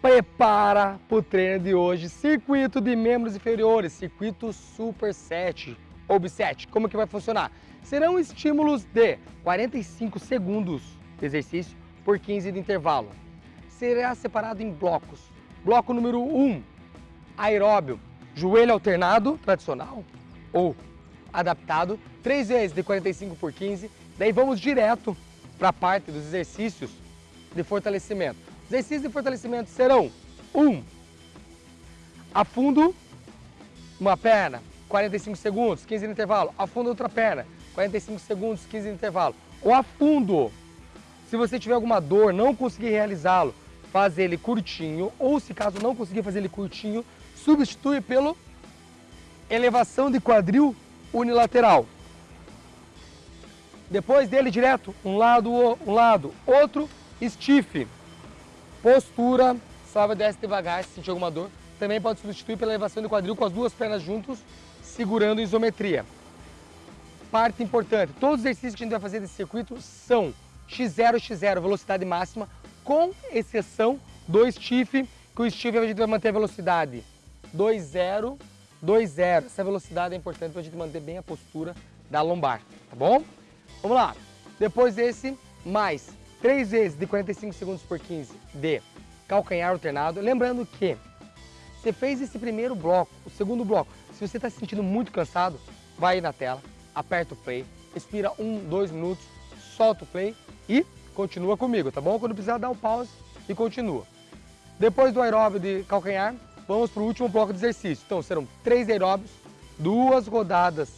prepara para o treino de hoje, circuito de membros inferiores, circuito Super 7, OB 7. Como que vai funcionar? Serão estímulos de 45 segundos de exercício por 15 de intervalo. Será separado em blocos. Bloco número 1, aeróbio, joelho alternado, tradicional, ou adaptado, três vezes de 45 por 15. Daí vamos direto para a parte dos exercícios de fortalecimento. Os exercícios de fortalecimento serão 1. Um, afundo uma perna, 45 segundos, 15 de intervalo. Afundo outra perna, 45 segundos, 15 de intervalo. O afundo, se você tiver alguma dor, não conseguir realizá-lo, faz ele curtinho, ou se caso não conseguir fazer ele curtinho, substitui pelo elevação de quadril unilateral. Depois dele direto, um lado, um lado, outro, stiff. Postura, sobe e desce devagar se sentir alguma dor. Também pode substituir pela elevação do quadril com as duas pernas juntos, segurando isometria. Parte importante, todos os exercícios que a gente vai fazer desse circuito são X0, X0, velocidade máxima, com exceção do stiff, que o stiff a gente vai manter a velocidade 2,0, 2,0. Essa velocidade é importante para a gente manter bem a postura da lombar, tá bom? Vamos lá. Depois desse, mais 3 vezes de 45 segundos por 15 de calcanhar alternado. Lembrando que você fez esse primeiro bloco, o segundo bloco. Se você está se sentindo muito cansado, vai aí na tela, aperta o play, respira um, dois minutos, solta o play e continua comigo, tá bom? Quando precisar, dá um pause e continua. Depois do aeróbio de calcanhar, vamos para o último bloco de exercício. Então, serão três aeróbios, duas rodadas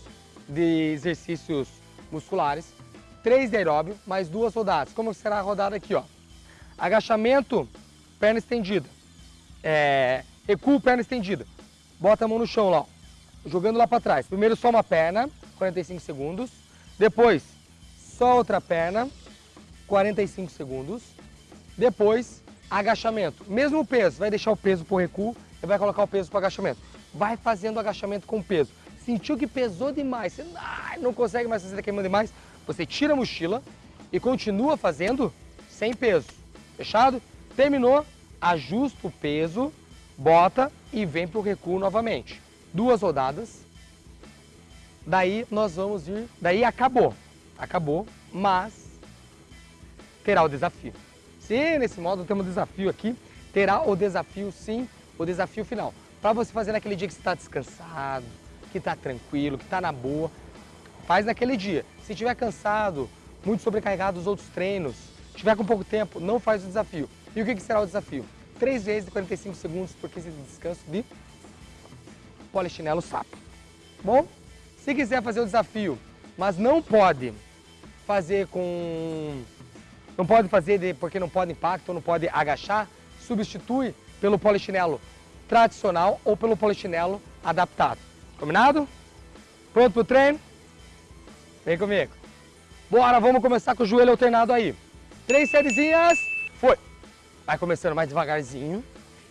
de exercícios musculares, três de aeróbio, mais duas rodadas. Como será a rodada aqui, ó? Agachamento, perna estendida. É, recuo, perna estendida. Bota a mão no chão lá, ó, jogando lá para trás. Primeiro só uma perna, 45 segundos. Depois, só outra perna, 45 segundos. Depois, agachamento. Mesmo peso, vai deixar o peso para o recuo e vai colocar o peso para o agachamento. Vai fazendo agachamento com peso. Sentiu que pesou demais, você não consegue mais fazer, está queimando demais, você tira a mochila e continua fazendo sem peso. Fechado? Terminou, ajusta o peso, bota e vem para o recuo novamente. Duas rodadas. Daí nós vamos ir, daí acabou. Acabou, mas terá o desafio. Se nesse modo temos um desafio aqui, terá o desafio sim, o desafio final. Para você fazer naquele dia que você está descansado, que está tranquilo, que está na boa, faz naquele dia. Se estiver cansado, muito sobrecarregado dos outros treinos, estiver com pouco tempo, não faz o desafio. E o que, que será o desafio? Três vezes de 45 segundos por 15 de descanso de polichinelo sapo. Bom, se quiser fazer o desafio, mas não pode fazer com... Não pode fazer de, porque não pode impacto, não pode agachar, substitui pelo polichinelo tradicional ou pelo polichinelo adaptado. Combinado? Pronto pro treino? Vem comigo. Bora, vamos começar com o joelho alternado aí. Três sériezinhas. Foi. Vai começando mais devagarzinho.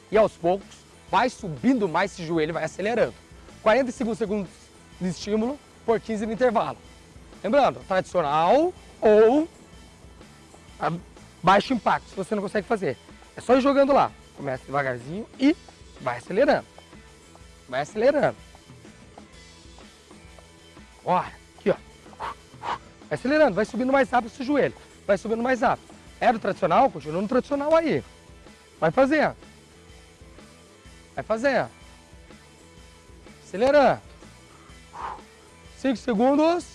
E aos poucos, vai subindo mais esse joelho, vai acelerando. 45 segundos de estímulo por 15 de intervalo. Lembrando, tradicional ou baixo impacto, se você não consegue fazer. É só ir jogando lá. Começa devagarzinho e vai acelerando. Vai acelerando. Bora. Aqui, ó. Vai acelerando, vai subindo mais rápido esse joelho. Vai subindo mais rápido. Era o tradicional? Continua no tradicional aí. Vai fazendo. Vai fazendo. Acelerando. 5 segundos.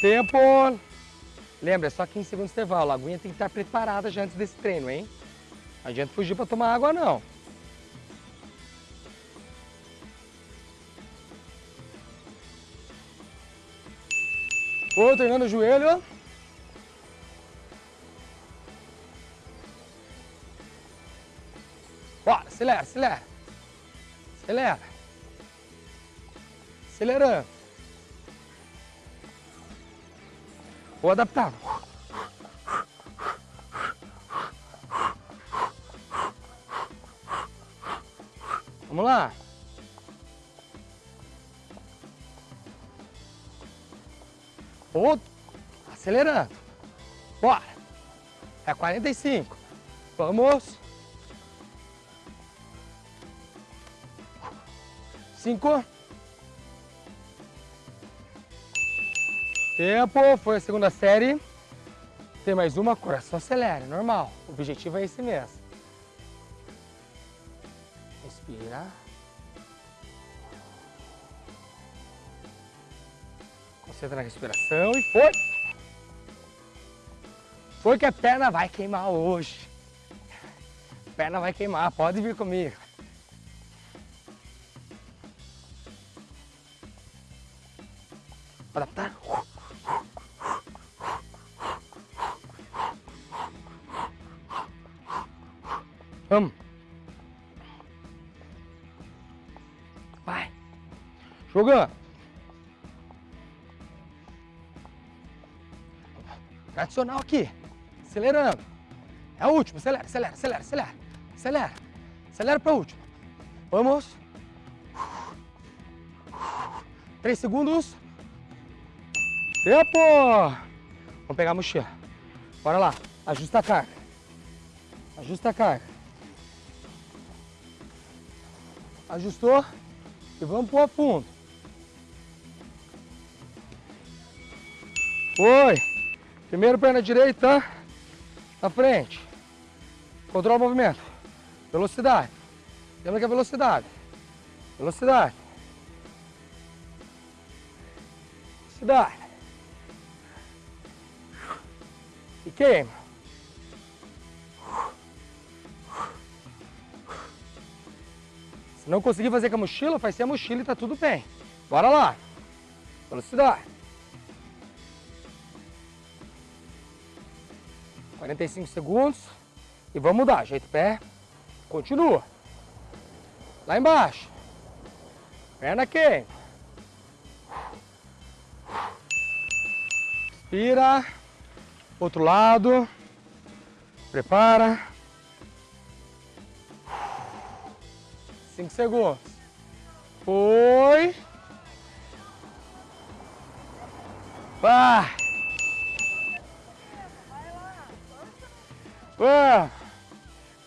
Tempo. Lembra, é só 15 segundos de intervalo. A aguinha tem que estar preparada já antes desse treino, hein? Não adianta fugir para tomar água, não. Outro treinando o joelho. Bora, acelera, acelera. Acelera. Acelerando. Vou adaptar. Vamos lá. Outro. Acelerando. Bora. É 45. Vamos. Cinco. Tempo. Foi a segunda série. Tem mais uma, coração acelera, normal. O objetivo é esse mesmo. Concentra na respiração e foi. Foi que a perna vai queimar hoje. A perna vai queimar, pode vir comigo. Adaptar. Vamos. Vai. Jogando. Tradicional aqui. Acelerando. É a última. Acelera, acelera, acelera, acelera. Acelera. Acelera para a última. Vamos. Três segundos. Tempo. Vamos pegar a mochila. Bora lá. Ajusta a carga. Ajusta a carga. Ajustou. E vamos pro fundo. Foi. Primeiro perna direita na frente. Controla o movimento. Velocidade. Lembra que é velocidade. Velocidade. Velocidade. E queima. Se não conseguir fazer com a mochila, faz sem a mochila e tá tudo bem. Bora lá. Velocidade. 45 segundos. E vamos mudar. Ajeita o pé. Continua. Lá embaixo. Perna queima. Inspira. Outro lado. Prepara. Cinco segundos. Foi. Vai. Vamos.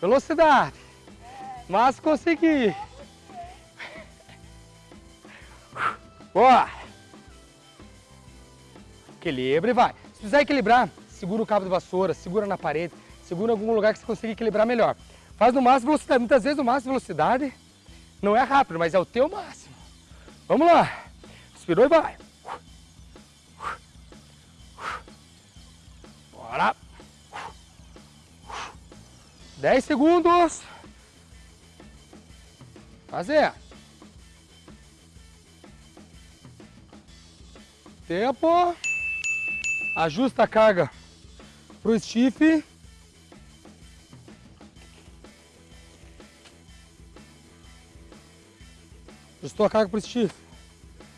Velocidade. Mas consegui. Boa. Equilibra e vai. Se precisar equilibrar, segura o cabo de vassoura, segura na parede, segura em algum lugar que você consiga equilibrar melhor. Faz no máximo velocidade. Muitas vezes no máximo velocidade não é rápido, mas é o teu máximo. Vamos lá. Inspirou e vai. Bora. 10 segundos. Fazer. Tempo. Ajusta a carga para o stiff. Ajustou a carga para o stiff.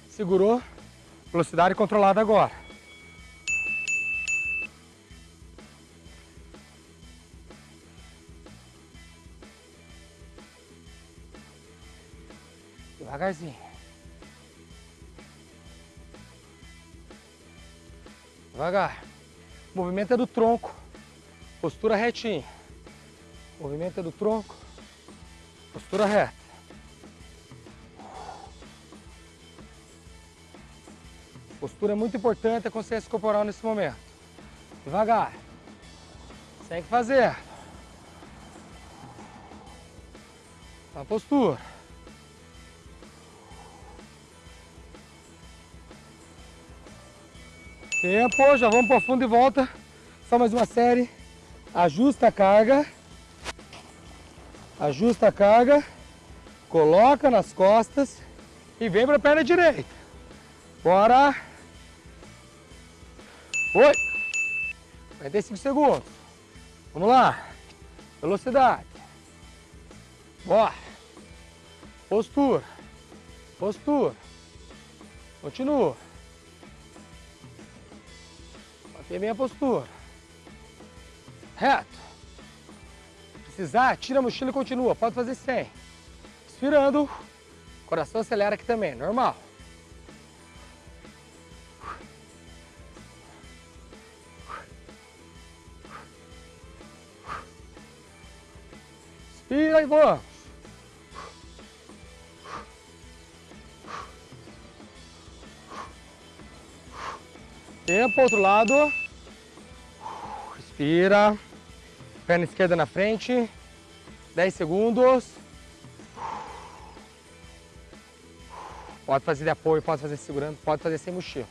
Segurou. Velocidade controlada agora. Devagarzinho. Devagar. O movimento é do tronco. Postura retinha. O movimento é do tronco. Postura reta. Postura é muito importante, a consciência corporal nesse momento. Devagar. Tem que fazer. A postura. Tempo, já vamos para o fundo e volta. Só mais uma série. Ajusta a carga. Ajusta a carga. Coloca nas costas e vem para a perna direita. Bora. Foi. 45 segundos. Vamos lá. Velocidade. Bora. Postura. Postura. Continua. Manter bem a postura. Reto. Precisar, tira a mochila e continua. Pode fazer sem. Expirando. Coração acelera aqui também, normal. Inspira e vamos. Tempo, outro lado. Respira. Perna esquerda na frente. 10 segundos. Pode fazer de apoio, pode fazer segurando, pode fazer sem mochila.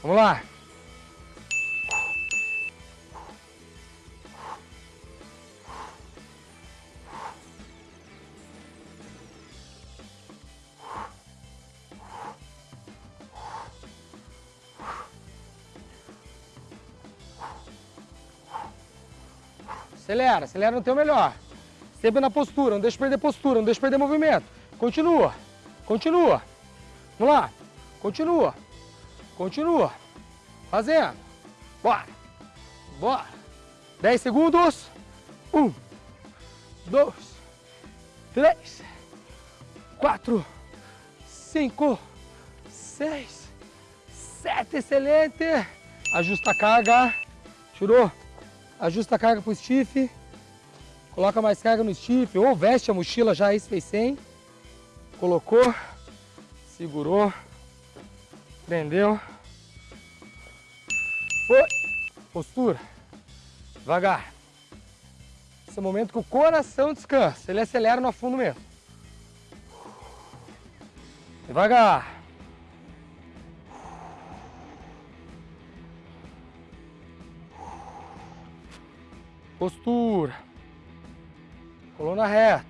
Vamos lá. Acelera, acelera no teu melhor. Sempre na postura, não deixa perder postura, não deixa perder movimento. Continua, continua. Vamos lá, continua, continua. Fazendo. Bora, bora. 10 segundos. Um, dois, três, quatro, cinco, seis, sete. Excelente. Ajusta a carga. Tirou. Ajusta a carga para o stiff. Coloca mais carga no stiff ou veste a mochila já, isso fez sem. Colocou, segurou, prendeu. Foi. Postura. Devagar. Esse é o momento que o coração descansa. Ele acelera no fundo mesmo. Devagar. Postura. Coluna reta.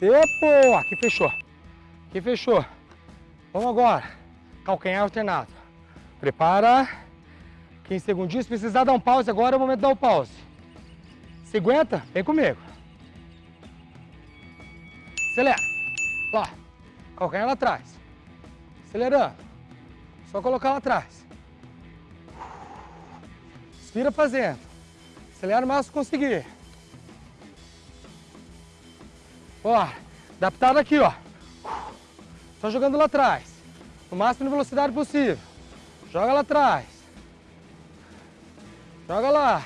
Tempo! Aqui fechou. Aqui fechou. Vamos agora. Calcanhar alternado. Prepara. 15 segundinhos. Se precisar dar um pause agora, é o momento de dar um pause. Se aguenta, vem comigo. Acelera. Lá. Calcanhar lá atrás. Acelerando. Só colocar lá atrás. Inspira fazendo. Acelera o máximo que conseguir. Ó, adaptado aqui, ó. Só jogando lá atrás. No máximo de velocidade possível. Joga lá atrás. Joga lá.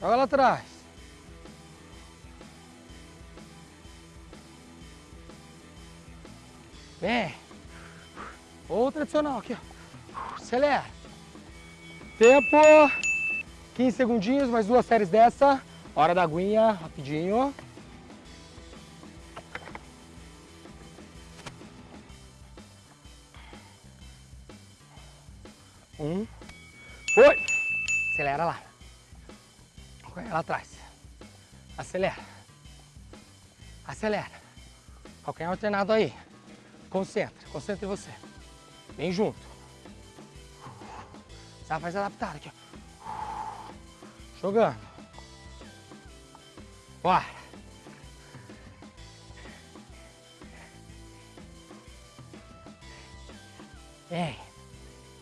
Joga lá atrás. Vem. Ou tradicional aqui, ó. Acelera. Tempo. 15 segundinhos, mais duas séries dessa. Hora da aguinha, rapidinho. Um. Foi. Acelera lá. Vai lá atrás. Acelera. Acelera. Qualquer alternado aí. Concentra. Concentra em você. Vem junto. Já faz adaptar aqui, ó. Jogando. Bora. Vem.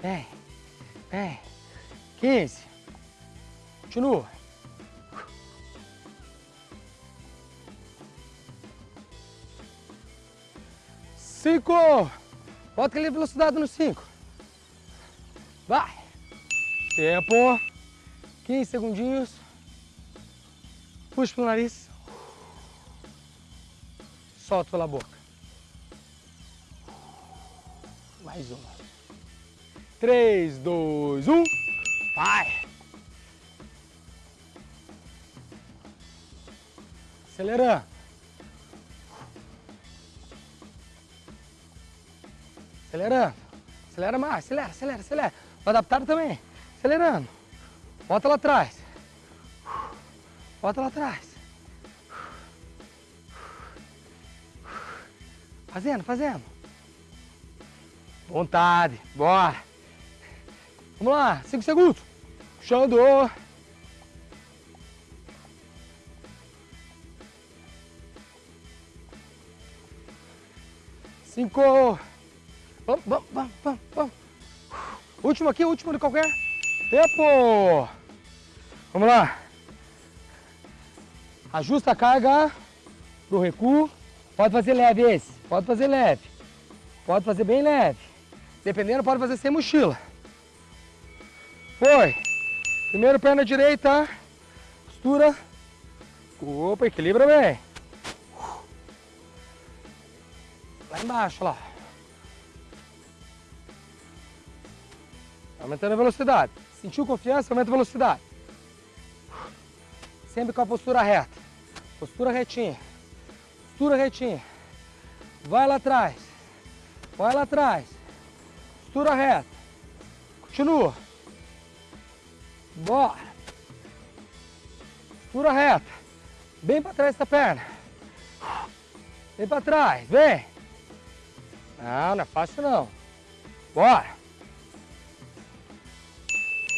Vem. Vem. 15. Continua. Cinco. Bota aquele velocidade no cinco. Vai. Tempo. 15 segundinhos. Puxa pelo nariz. Solta pela boca. Mais uma. 3, 2, 1. Vai. Acelerando. Acelerando. Acelera mais. Acelera, acelera, acelera. Adaptado também. Acelerando. Bota lá atrás. Bota lá atrás. Fazendo, fazendo. Vontade. Bora. Vamos lá. Cinco segundos. Puxando. Cinco. Vamos, vamos, vamos, vamos. Último aqui, último de qualquer. Tempo. Vamos lá. Ajusta a carga pro recuo. Pode fazer leve esse. Pode fazer leve. Pode fazer bem leve. Dependendo, pode fazer sem mochila. Foi. Primeiro perna direita. Costura. Opa, equilibra bem. Lá embaixo, lá. Aumentando a velocidade. Sentiu confiança, aumenta a velocidade. Sempre com a postura reta. Postura retinha. Postura retinha. Vai lá atrás. Vai lá atrás. Postura reta. Continua. Bora. Postura reta. Bem para trás essa perna. Vem para trás, vem. Não, não é fácil não. Bora.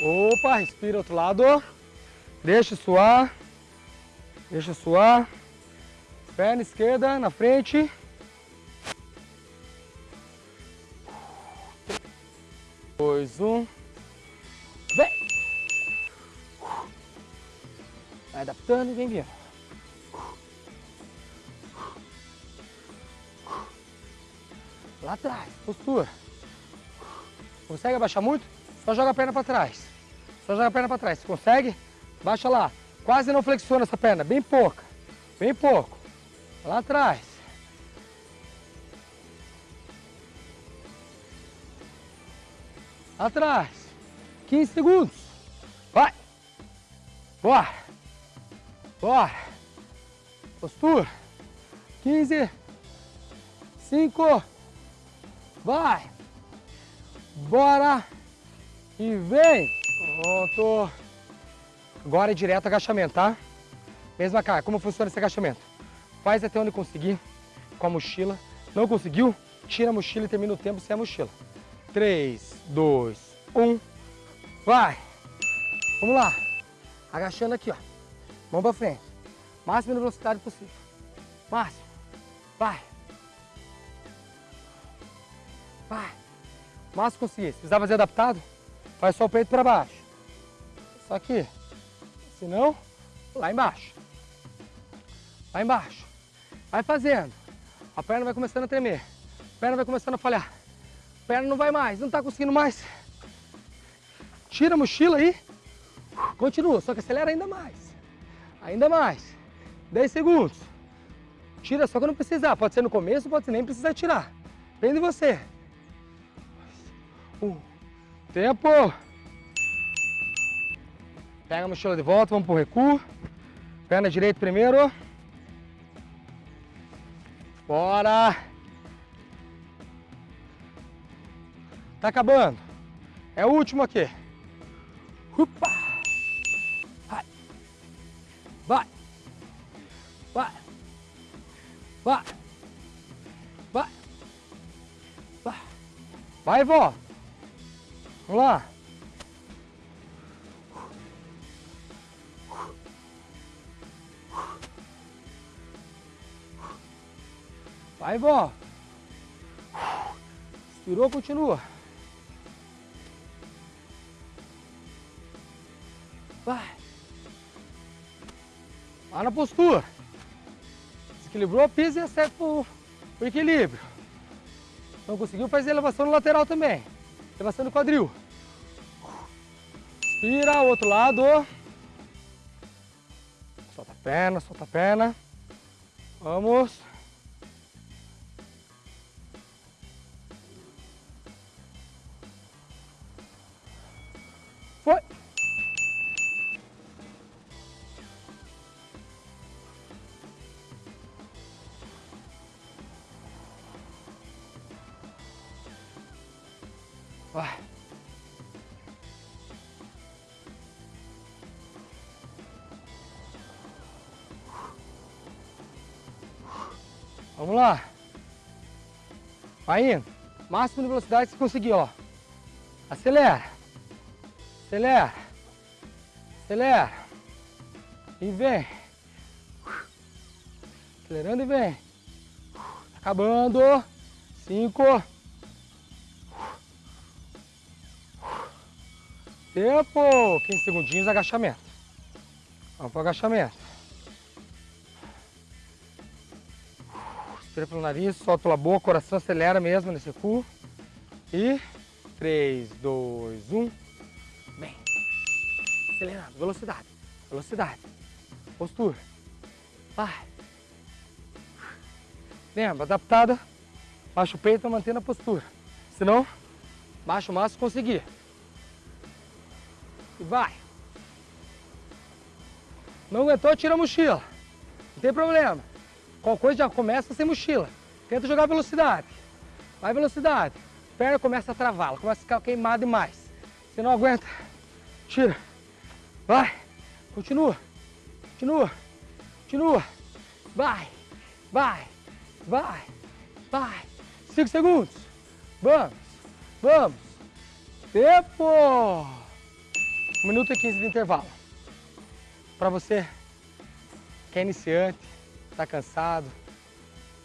Opa, respira outro lado. Deixa suar. Deixa suar. Perna esquerda na frente. Dois, um. Vem. Vai adaptando e vem vindo. Lá atrás, postura. Consegue abaixar muito? Só joga a perna para trás. Só joga a perna para trás. Se consegue, baixa lá. Quase não flexiona essa perna, bem pouca. Bem pouco. Lá atrás. Atrás. 15 segundos. Vai. Bora. Bora. Postura. 15. 5. Vai. Bora. E vem. Pronto. Agora é direto agachamento, tá? Mesma cara. Como funciona esse agachamento? Faz até onde conseguir com a mochila. Não conseguiu? Tira a mochila e termina o tempo sem a mochila. 3, 2, 1. Vai. Vamos lá. Agachando aqui, ó. Mão pra frente. Máxima velocidade possível. Máximo. Vai. Vai. Máximo conseguir. Se precisar fazer adaptado, faz só o peito para baixo. Só aqui. Se não, lá embaixo. Lá embaixo. Vai fazendo. A perna vai começando a tremer. A perna vai começando a falhar. A perna não vai mais, não está conseguindo mais. Tira a mochila aí. Continua, só que acelera ainda mais. Ainda mais. 10 segundos. Tira só quando precisar. Pode ser no começo, pode ser nem precisar tirar. Depende de você. Um. Tempo. Pega a mochila de volta, vamos pro recuo. Perna direita primeiro. Bora. Tá acabando. É o último aqui. Upa. Vai. Vai. Vai. Vai. Vai. Vai. Vó. Vamos lá. Vai, vó. Inspirou, continua. Vai. Lá na postura. Desequilibrou, pisa e acerta o, equilíbrio. Não conseguiu, faz elevação no lateral também. Elevação no quadril. Inspira, outro lado. Solta a perna, solta a perna. Vamos. Lá. Vai indo. Máximo de velocidade que você conseguir, ó. Acelera. Acelera. Acelera. E vem. Acelerando e vem. Acabando. Cinco. Tempo. 15 segundinhos, agachamento. Vamos para o agachamento. Respira pelo nariz, solta pela boca, coração acelera mesmo nesse cu. E 3, 2, 1. Bem. Acelerando, velocidade, velocidade. Postura. Vai. Lembra, adaptada. Baixa o peito mantendo a postura. Se não, baixa o máximo conseguir. E vai. Não aguentou, tira a mochila. Não tem problema. Qualquer coisa já começa sem mochila. Tenta jogar velocidade. Vai velocidade. Perna começa a travar, ela começa a ficar queimada demais. Você não aguenta, tira. Vai. Continua. Continua. Continua. Vai. Vai. Vai. Vai. Cinco segundos. Vamos. Vamos. Tempo. Um minuto e quinze de intervalo. Para você que é iniciante, está cansado,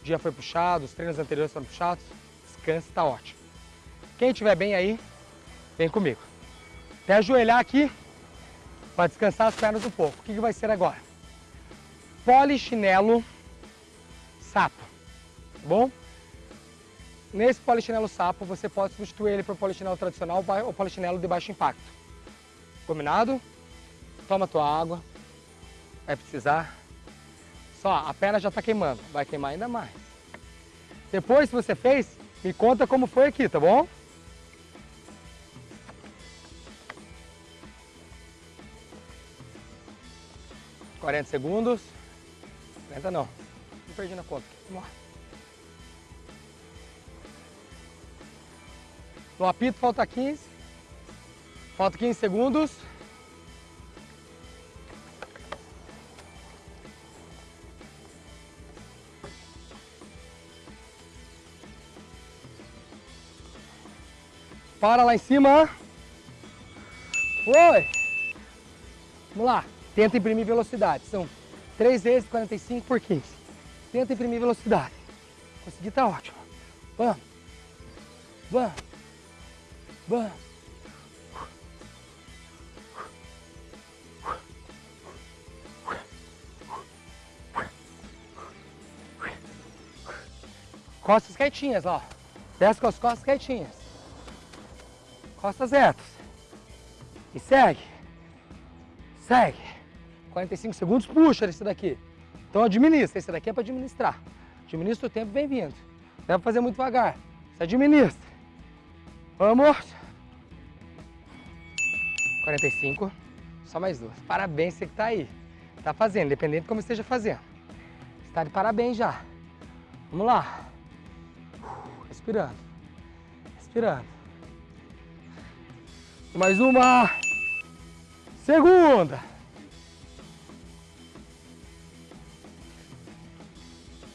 o dia foi puxado, os treinos anteriores foram puxados, descansa, está ótimo. Quem estiver bem aí, vem comigo. Até ajoelhar aqui para descansar as pernas um pouco. O que, que vai ser agora? Polichinelo sapo, tá bom? Nesse polichinelo sapo, você pode substituir ele por polichinelo tradicional ou polichinelo de baixo impacto. Combinado? Toma tua água, vai precisar. Só, a perna já está queimando, vai queimar ainda mais. Depois, se você fez, me conta como foi aqui, tá bom? Quarenta segundos. 40 não. Não perdi na conta. Vamos lá. No apito falta 15. Falta 15 segundos. Para lá em cima. Oi. Vamos lá. Tenta imprimir velocidade. São 3 vezes 45 por 15. Tenta imprimir velocidade. Conseguir tá ótimo. Vamos. Vamos. Vamos. Costas quietinhas, ó. Desce com as costas quietinhas. Costas retas. E segue. Segue. 45 segundos, puxa esse daqui. Então administra, esse daqui é para administrar. Administra o tempo, bem-vindo. Não deve fazer muito devagar. Você administra. Vamos. 45. Só mais duas. Parabéns você que está aí. Está fazendo, independente de como esteja fazendo. Está de parabéns já. Vamos lá. Respirando. Respirando. Mais uma. Segunda.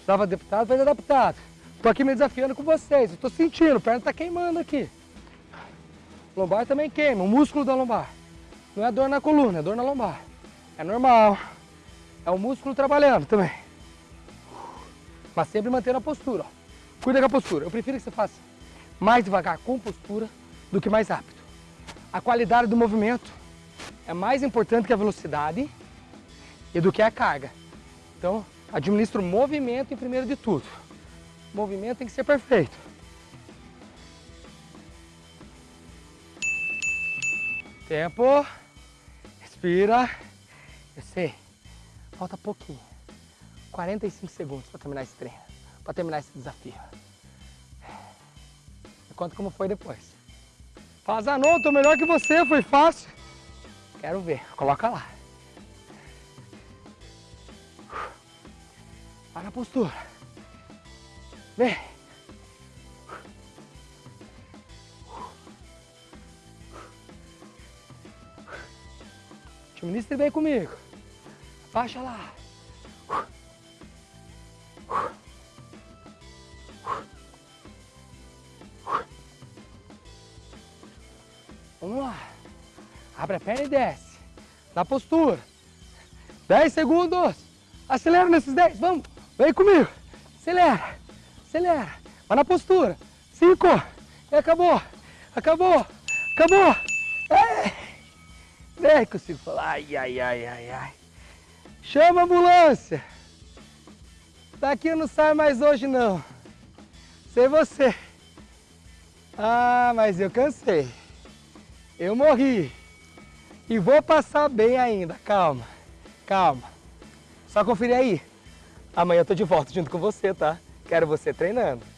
Estava adaptado, faz adaptado. Tô aqui me desafiando com vocês. Tô sentindo, a perna tá queimando aqui. Lombar também queima, o músculo da lombar. Não é dor na coluna, é dor na lombar. É normal. É o músculo trabalhando também. Mas sempre mantendo a postura. Ó. Cuida com a postura. Eu prefiro que você faça mais devagar com postura do que mais rápido. A qualidade do movimento é mais importante que a velocidade e do que a carga. Então, administra o movimento em primeiro de tudo. O movimento tem que ser perfeito. Tempo. Respira. Eu sei. Falta pouquinho. 45 segundos para terminar esse treino. Para terminar esse desafio. Me conta como foi depois. Fala, Zanon, tô melhor que você, foi fácil. Quero ver, coloca lá. Para a postura. Vem. Administre bem comigo. Baixa lá. Abre a perna e desce. Na postura. 10 segundos. Acelera nesses 10. Vamos. Vem comigo. Acelera. Acelera. Vai na postura. Cinco. E acabou. Acabou. Acabou. É. Nem consigo falar. Ai, ai, ai, ai, ai. Chama a ambulância. Daqui não sai mais hoje, não. Sei você. Ah, mas eu cansei. Eu morri. E vou passar bem ainda. Calma, calma. Só conferir aí. Amanhã eu tô de volta junto com você, tá? Quero você treinando.